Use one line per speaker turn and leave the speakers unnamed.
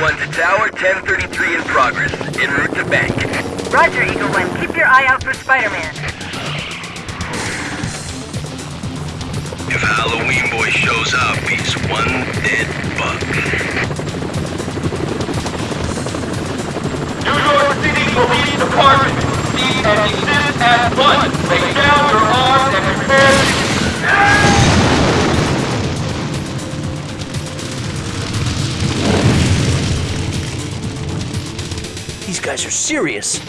Eagle 1 to Tower, 1033 in progress. En route to bank.
Roger, Eagle One. Keep your eye out for Spider-Man.
If Halloween Boy shows up, he's one dead buck.
New York City Police Department, cease and desist at once.
These guys are serious.